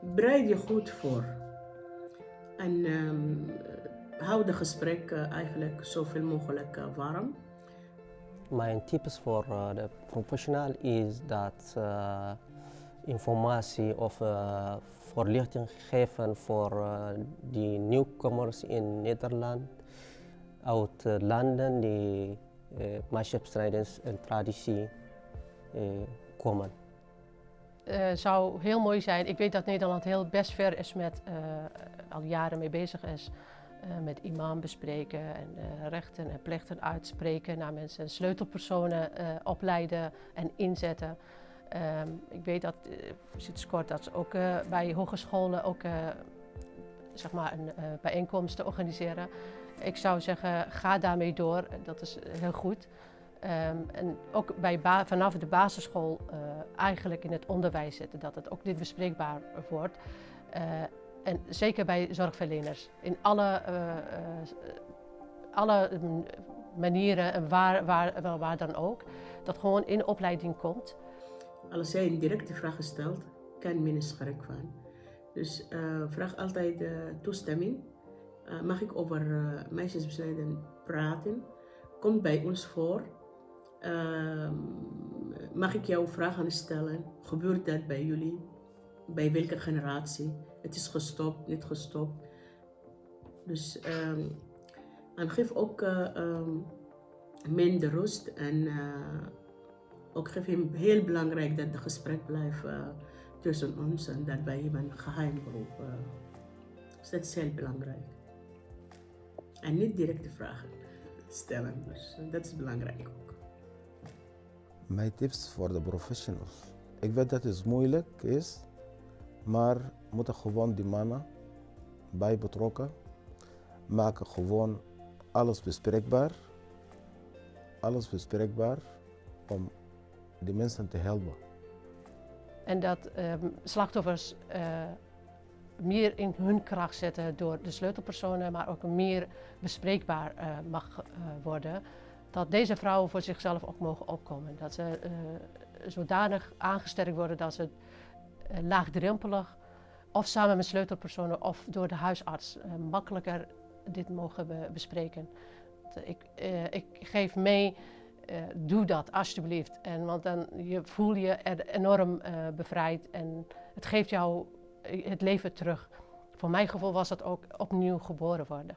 Bereid je goed voor. En ehm, hou de gesprek eh, eigenlijk zoveel mogelijk eh, warm. Mijn tips voor uh, de professional is dat uh, informatie of uh, voorlichting geven voor die nieuwkomers in Nederland uit landen die uh, en traditie komen. Het zou heel mooi zijn. Ik weet dat Nederland heel best ver is met, al jaren mee bezig is uh, met imam bespreken en uh, rechten en plichten uitspreken naar mensen en sleutelpersonen uh, opleiden en inzetten. Um, ik weet dat sinds kort dat ze ook bij hogescholen ook zeg maar een bijeenkomsten organiseren. Ik zou zeggen, ga daarmee door. Dat is heel goed. Um, en ook bij vanaf de basisschool eigenlijk in het onderwijs zetten, dat het ook dit bespreekbaar wordt. En zeker bij zorgverleners. In alle, uh, uh, alle manieren en waar, waar, waar dan ook. Dat gewoon in opleiding komt. Als jij een directe vraag stelt, kan men schrik van. Dus vraag altijd toestemming. mag ik over meisjesbesleiden praten? Komt bij ons voor. Ehm, mag ik jou vragen stellen? Gebeurt dat bij jullie? Bij welke generatie? Het is gestopt, niet gestopt. Dus en geef ook uh, minder rust en uh, ook geef hem heel belangrijk dat het gesprek blijft uh, tussen ons en dat wij hem een geheim beroep. dus dat is heel belangrijk. En niet directe vragen stellen, dus dat is belangrijk. Mijn tips voor de professionals. Ik weet dat het moeilijk is, maar moeten gewoon die mannen bij betrokken. Maken gewoon alles bespreekbaar. Alles bespreekbaar om die mensen te helpen. En dat uh, slachtoffers uh, meer in hun kracht zetten door de sleutelpersonen, maar ook meer bespreekbaar uh, mag worden. Dat deze vrouwen voor zichzelf ook mogen opkomen. Dat ze zodanig aangesterkt worden dat ze eh, laagdrempelig of samen met sleutelpersonen of door de huisarts uh, makkelijker dit mogen bespreken. Ik, uh, ik geef mee, uh, doe dat alsjeblieft. En, want dan je voel je enorm bevrijd en het geeft jou het leven terug. Voor mijn gevoel was dat ook opnieuw geboren worden.